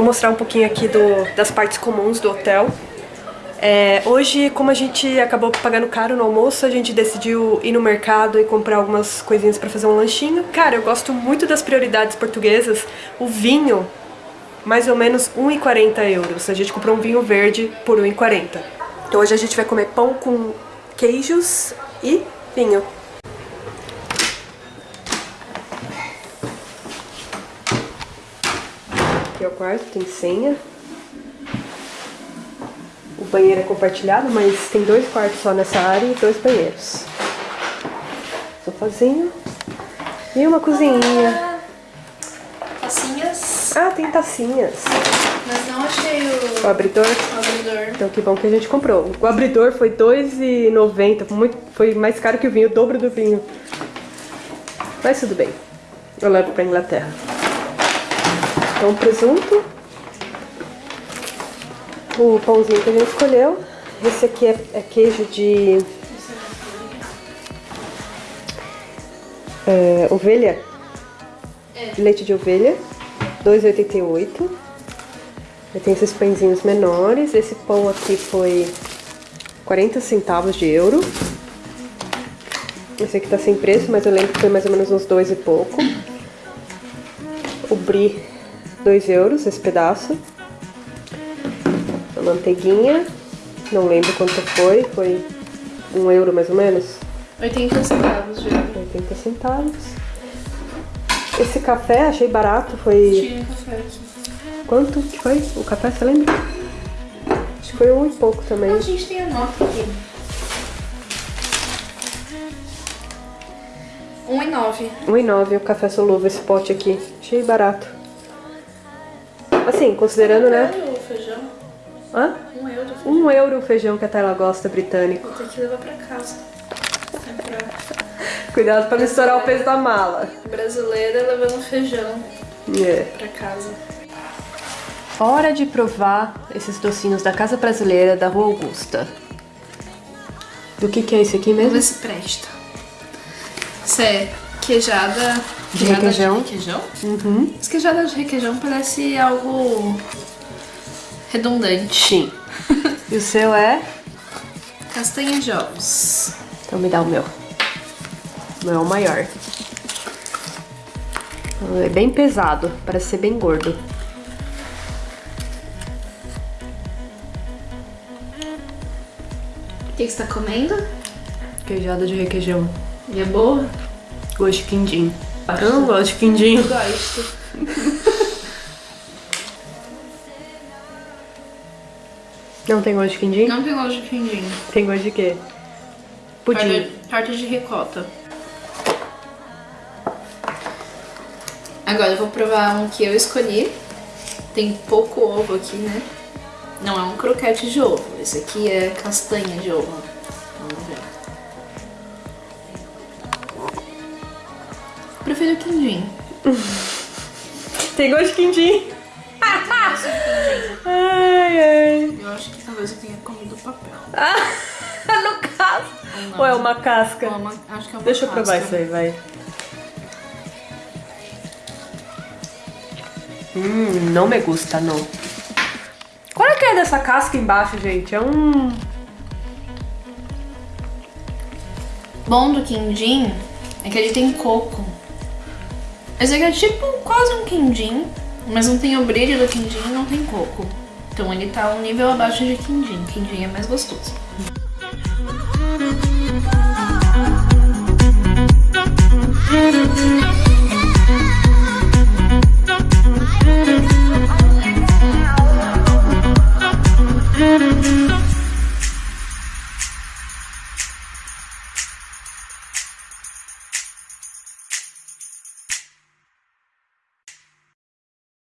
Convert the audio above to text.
Vou mostrar um pouquinho aqui do, das partes comuns do hotel. É, hoje, como a gente acabou pagando caro no almoço, a gente decidiu ir no mercado e comprar algumas coisinhas pra fazer um lanchinho. Cara, eu gosto muito das prioridades portuguesas. O vinho, mais ou menos 1,40 euros. A gente comprou um vinho verde por 1,40. Então hoje a gente vai comer pão com queijos e vinho. Aqui é o quarto, tem senha. O banheiro é compartilhado, mas tem dois quartos só nessa área e dois banheiros. Sofazinho. E uma cozinhinha. Tacinhas. Ah, tem tacinhas. Mas não achei o, O abridor. o abridor. Então que bom que a gente comprou. O abridor foi R$ 2,90, muito, foi mais caro que o vinho, o dobro do vinho. Mas tudo bem. Eu levo pra Inglaterra. Então presunto. O pãozinho que a gente escolheu. Esse aqui é, é queijo de é, ovelha. É. Leite de ovelha. 2,88. Aí tem esses pãezinhos menores. Esse pão aqui foi 40 centavos de euro. Esse aqui tá sem preço, mas eu lembro que foi mais ou menos uns dois e pouco. O brie, 2 euros esse pedaço. A manteiguinha, não lembro quanto foi, foi um euro mais ou menos. 80 centavos euro. 80 centavos. Esse café achei barato, foi... Tinha café aqui. Quanto que foi o café, você lembra? Acho que foi um e pouco também. A gente tem a nota aqui. 1,9. 1,9 o café solúvel, esse pote aqui. Achei barato. Assim, considerando, né? Olha o feijão. Hã? 1 euro. Um euro o feijão que a Tayla gosta britânico. Vou ter que levar pra casa. Cuidado pra não estourar o peso da mala. Brasileira levando feijão É. pra casa. Hora de provar esses docinhos da Casa Brasileira da Rua Augusta. Do que que é esse aqui Vamos mesmo? ver se presta. Isso é queijada... De queijada requeijão. De requeijão? Uhum. Essa queijada de requeijão parece algo redundante. Sim. E o seu é? Castanha de ovos. Então me dá o meu. O meu é o maior. É bem pesado, parece ser bem gordo. O que, que você tá comendo? Queijada de requeijão. E é boa? Gosto de quindim. Eu não gosto de quindim. Eu gosto. Não tem gosto de quindim? Não tem gosto de quindim. Tem gosto de quê? Pudim. Torta de ricota. Agora eu vou provar um que eu escolhi. Tem pouco ovo aqui, né? Não é um croquete de ovo. Esse aqui é castanha de ovo. Prefiro quindim. Tem gosto de quindim. ai, ai. Eu acho que talvez eu tenha comido papel. no caso. Ou é uma casca? Ou é uma- acho que é uma Deixa eu provar casca. isso aí, vai. Hum, não me gusta, não. Qual é que é dessa casca embaixo, gente? É um... bom do quindim é que ele tem coco. Esse aqui é tipo quase um quindim, mas não tem o brilho do quindim e não tem coco. Então ele tá um nível abaixo de quindim. Quindim é mais gostoso. Thank